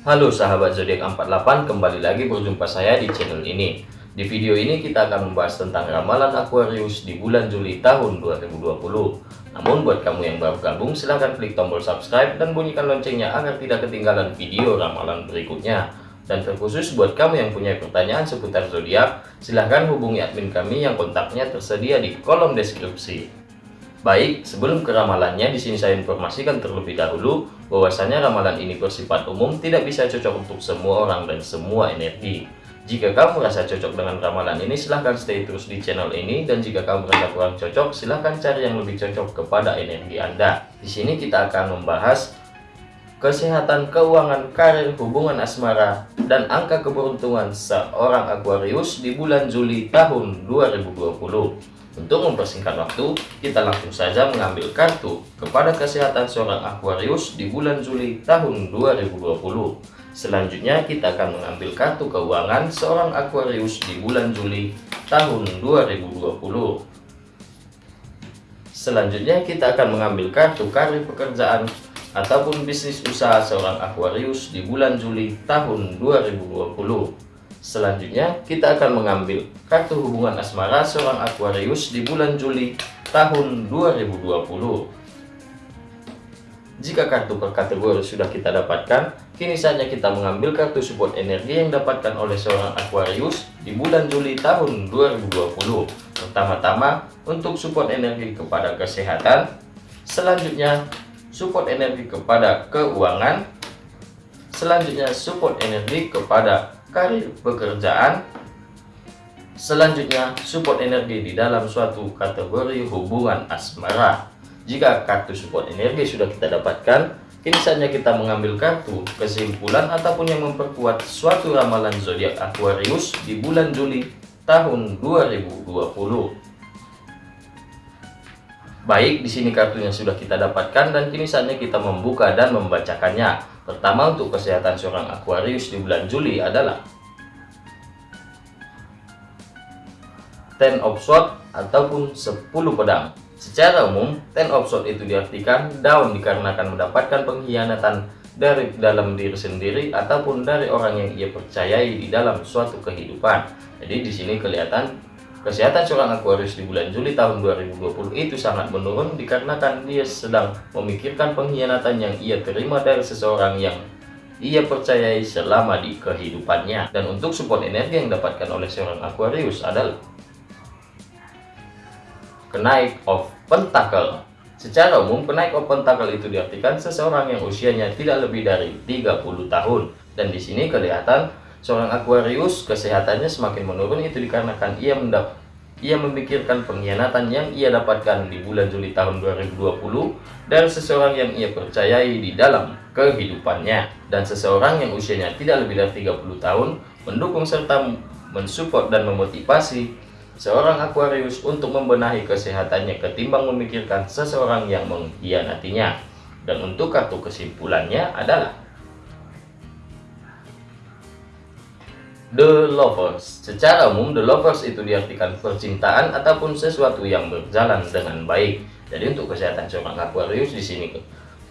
Halo sahabat zodiak 48, kembali lagi berjumpa saya di channel ini. Di video ini kita akan membahas tentang ramalan Aquarius di bulan Juli tahun 2020. Namun buat kamu yang baru gabung silahkan klik tombol subscribe dan bunyikan loncengnya agar tidak ketinggalan video ramalan berikutnya. Dan terkhusus buat kamu yang punya pertanyaan seputar zodiak, silahkan hubungi admin kami yang kontaknya tersedia di kolom deskripsi. Baik, sebelum ke ramalannya, di sini saya informasikan terlebih dahulu bahwasanya ramalan ini bersifat umum, tidak bisa cocok untuk semua orang dan semua energi. Jika kamu merasa cocok dengan ramalan ini, silahkan stay terus di channel ini. Dan jika kamu merasa kurang cocok, silahkan cari yang lebih cocok kepada energi Anda. Di sini kita akan membahas kesehatan, keuangan, karir, hubungan asmara, dan angka keberuntungan seorang Aquarius di bulan Juli tahun 2020. Untuk mempersingkat waktu, kita langsung saja mengambil kartu kepada kesehatan seorang Aquarius di bulan Juli tahun 2020. Selanjutnya kita akan mengambil kartu keuangan seorang Aquarius di bulan Juli tahun 2020. Selanjutnya kita akan mengambil kartu karir pekerjaan ataupun bisnis usaha seorang Aquarius di bulan Juli tahun 2020. Selanjutnya, kita akan mengambil kartu hubungan asmara seorang Aquarius di bulan Juli tahun 2020. Jika kartu per kategori sudah kita dapatkan, kini saatnya kita mengambil kartu support energi yang dapatkan oleh seorang Aquarius di bulan Juli tahun 2020. Pertama-tama, untuk support energi kepada kesehatan, selanjutnya support energi kepada keuangan, selanjutnya support energi kepada karir pekerjaan. Selanjutnya support energi di dalam suatu kategori hubungan asmara. Jika kartu support energi sudah kita dapatkan kini saatnya kita mengambil kartu kesimpulan ataupun yang memperkuat suatu ramalan zodiak Aquarius di bulan Juli tahun 2020 Baik, di sini kartunya sudah kita dapatkan dan kini saatnya kita membuka dan membacakannya. Pertama untuk kesehatan seorang Aquarius di bulan Juli adalah Ten of Swords ataupun 10 pedang. Secara umum, Ten of Swords itu diartikan down dikarenakan mendapatkan pengkhianatan dari dalam diri sendiri ataupun dari orang yang ia percayai di dalam suatu kehidupan. Jadi di sini kelihatan Kesehatan seorang Aquarius di bulan Juli tahun 2020 itu sangat menurun dikarenakan dia sedang memikirkan pengkhianatan yang ia terima dari seseorang yang ia percayai selama di kehidupannya. Dan untuk support energi yang didapatkan oleh seorang Aquarius adalah kenaik of pentacle. Secara umum, kenaik of pentacle itu diartikan seseorang yang usianya tidak lebih dari 30 tahun. Dan di sini kelihatan Seorang Aquarius kesehatannya semakin menurun itu dikarenakan ia mendap ia memikirkan pengkhianatan yang ia dapatkan di bulan Juli tahun 2020 dari seseorang yang ia percayai di dalam kehidupannya. Dan seseorang yang usianya tidak lebih dari 30 tahun mendukung serta mensupport dan memotivasi seorang Aquarius untuk membenahi kesehatannya ketimbang memikirkan seseorang yang mengkhianatinya. Dan untuk kartu kesimpulannya adalah The Lovers. Secara umum, The Lovers itu diartikan percintaan ataupun sesuatu yang berjalan dengan baik. Jadi untuk kesehatan seorang Aquarius di sini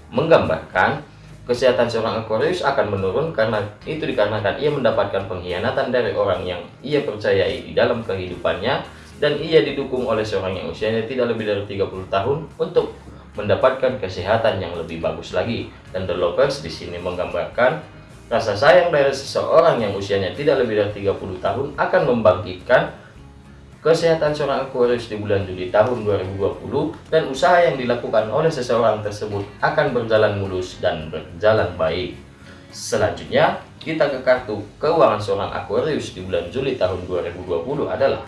menggambarkan kesehatan seorang Aquarius akan menurun karena itu dikarenakan ia mendapatkan pengkhianatan dari orang yang ia percayai di dalam kehidupannya dan ia didukung oleh seorang yang usianya tidak lebih dari 30 tahun untuk mendapatkan kesehatan yang lebih bagus lagi. Dan The Lovers di sini menggambarkan Rasa sayang dari seseorang yang usianya tidak lebih dari 30 tahun akan membangkitkan kesehatan seorang Aquarius di bulan Juli tahun 2020 dan usaha yang dilakukan oleh seseorang tersebut akan berjalan mulus dan berjalan baik. Selanjutnya, kita ke kartu keuangan seorang Aquarius di bulan Juli tahun 2020 adalah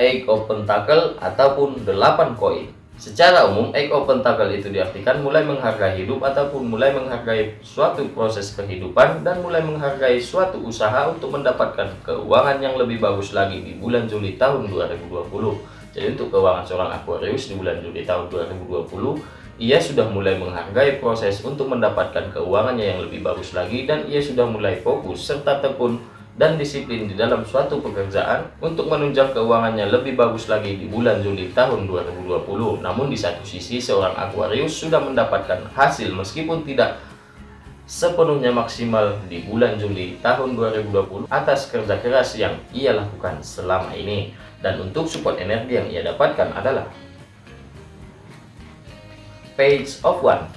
Eight of Pentacle ataupun 8 koin. Secara umum, Egg of Pentacle itu diartikan mulai menghargai hidup ataupun mulai menghargai suatu proses kehidupan dan mulai menghargai suatu usaha untuk mendapatkan keuangan yang lebih bagus lagi di bulan Juli tahun 2020. Jadi untuk keuangan seorang Aquarius di bulan Juli tahun 2020, ia sudah mulai menghargai proses untuk mendapatkan keuangannya yang lebih bagus lagi dan ia sudah mulai fokus serta tekun dan disiplin di dalam suatu pekerjaan untuk menunjang keuangannya lebih bagus lagi di bulan Juli tahun 2020. Namun di satu sisi seorang Aquarius sudah mendapatkan hasil meskipun tidak sepenuhnya maksimal di bulan Juli tahun 2020 atas kerja keras yang ia lakukan selama ini. Dan untuk support energi yang ia dapatkan adalah Page of One.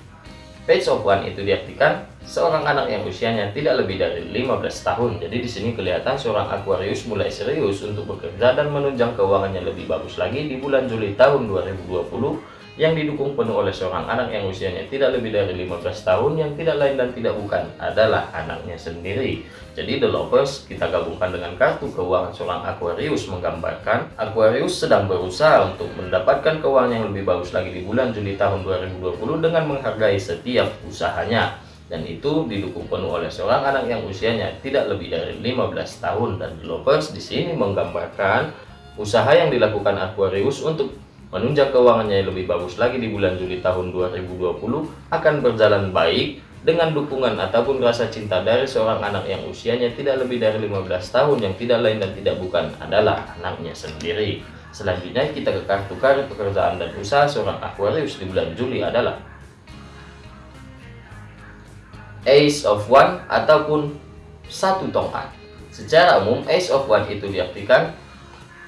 Page of One itu diartikan seorang anak yang usianya tidak lebih dari 15 tahun. Jadi di sini kelihatan seorang Aquarius mulai serius untuk bekerja dan menunjang keuangannya lebih bagus lagi di bulan Juli tahun 2020 yang didukung penuh oleh seorang anak yang usianya tidak lebih dari 15 tahun yang tidak lain dan tidak bukan adalah anaknya sendiri. Jadi The Lovers kita gabungkan dengan kartu keuangan seorang Aquarius menggambarkan Aquarius sedang berusaha untuk mendapatkan keuangan yang lebih bagus lagi di bulan Juli tahun 2020 dengan menghargai setiap usahanya dan itu didukung penuh oleh seorang anak yang usianya tidak lebih dari 15 tahun dan Lovers di sini menggambarkan usaha yang dilakukan Aquarius untuk menunjang keuangannya yang lebih bagus lagi di bulan Juli tahun 2020 akan berjalan baik dengan dukungan ataupun rasa cinta dari seorang anak yang usianya tidak lebih dari 15 tahun yang tidak lain dan tidak bukan adalah anaknya sendiri. Selanjutnya kita ke kartu karir pekerjaan dan usaha seorang Aquarius di bulan Juli adalah Ace of One ataupun satu tongkat. Secara umum Ace of One itu diartikan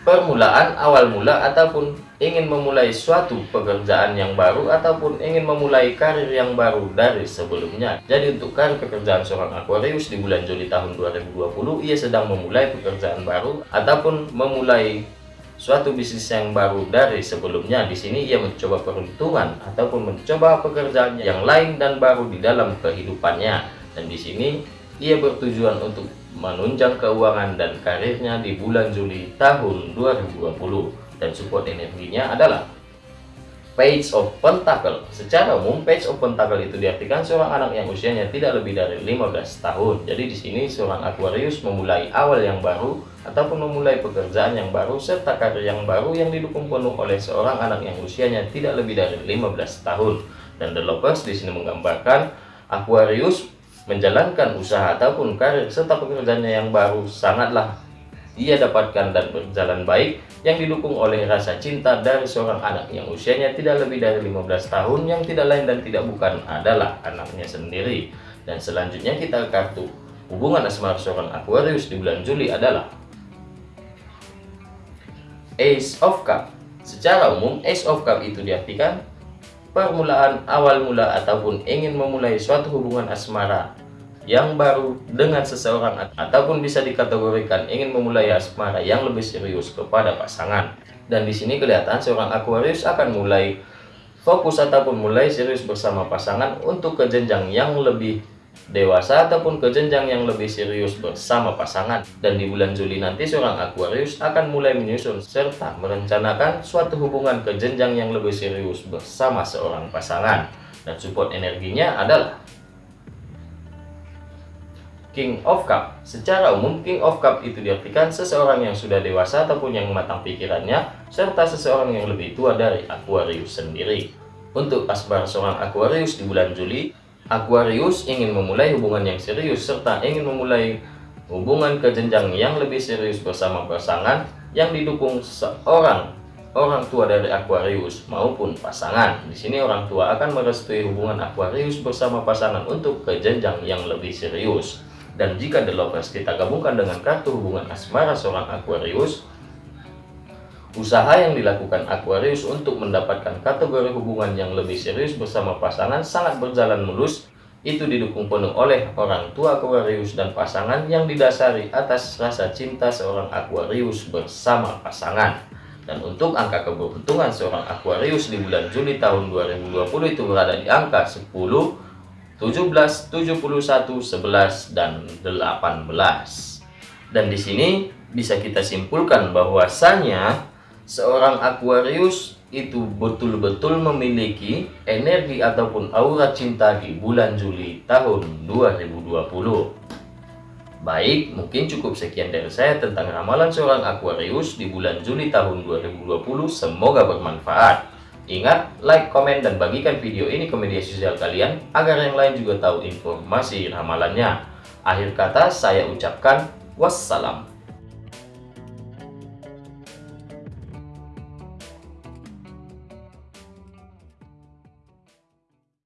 permulaan awal mula ataupun ingin memulai suatu pekerjaan yang baru ataupun ingin memulai karir yang baru dari sebelumnya. Jadi untuk karir pekerjaan seorang Aquarius di bulan Juli tahun 2020 ia sedang memulai pekerjaan baru ataupun memulai suatu bisnis yang baru dari sebelumnya. Di sini ia mencoba peruntungan ataupun mencoba pekerjaan yang lain dan baru di dalam kehidupannya. Dan di sini ia bertujuan untuk menunjang keuangan dan karirnya di bulan Juli tahun 2020 dan support energinya adalah Page of Pentacle. Secara umum, Page of Pentacle itu diartikan seorang anak yang usianya tidak lebih dari 15 tahun. Jadi di sini seorang Aquarius memulai awal yang baru ataupun memulai pekerjaan yang baru serta karir yang baru yang didukung penuh oleh seorang anak yang usianya tidak lebih dari 15 tahun. Dan The Lovers di sini menggambarkan Aquarius menjalankan usaha ataupun karir serta pekerjaannya yang baru sangatlah ia dapatkan dan berjalan baik yang didukung oleh rasa cinta dari seorang anak yang usianya tidak lebih dari 15 tahun yang tidak lain dan tidak bukan adalah anaknya sendiri. Dan selanjutnya kita kartu hubungan asmara seorang Aquarius di bulan Juli adalah Ace of Cup. Secara umum, Ace of Cup itu diartikan permulaan awal mula ataupun ingin memulai suatu hubungan asmara yang baru dengan seseorang ataupun bisa dikategorikan ingin memulai asmara yang lebih serius kepada pasangan. Dan di sini kelihatan seorang Aquarius akan mulai fokus ataupun mulai serius bersama pasangan untuk ke jenjang yang lebih dewasa ataupun ke jenjang yang lebih serius bersama pasangan. Dan di bulan Juli nanti seorang Aquarius akan mulai menyusun serta merencanakan suatu hubungan ke jenjang yang lebih serius bersama seorang pasangan. Dan support energinya adalah King of Cup. Secara umum, King of Cup itu diartikan seseorang yang sudah dewasa ataupun yang matang pikirannya, serta seseorang yang lebih tua dari Aquarius sendiri. Untuk asbar seorang Aquarius di bulan Juli, Aquarius ingin memulai hubungan yang serius serta ingin memulai hubungan ke jenjang yang lebih serius bersama pasangan yang didukung seorang orang tua dari Aquarius maupun pasangan. Di sini orang tua akan merestui hubungan Aquarius bersama pasangan untuk ke jenjang yang lebih serius. Dan jika The Lovers kita gabungkan dengan kartu hubungan asmara seorang Aquarius, usaha yang dilakukan Aquarius untuk mendapatkan kategori hubungan yang lebih serius bersama pasangan sangat berjalan mulus. Itu didukung penuh oleh orang tua Aquarius dan pasangan yang didasari atas rasa cinta seorang Aquarius bersama pasangan. Dan untuk angka keberuntungan seorang Aquarius di bulan Juli tahun 2020 itu berada di angka 10, 17, 71, 11, dan 18. Dan di sini bisa kita simpulkan bahwasanya seorang Aquarius itu betul-betul memiliki energi ataupun aura cinta di bulan Juli tahun 2020. Baik, mungkin cukup sekian dari saya tentang ramalan seorang Aquarius di bulan Juli tahun 2020. Semoga bermanfaat. Ingat, like, komen, dan bagikan video ini ke media sosial kalian agar yang lain juga tahu informasi ramalannya. Akhir kata, saya ucapkan Wassalam.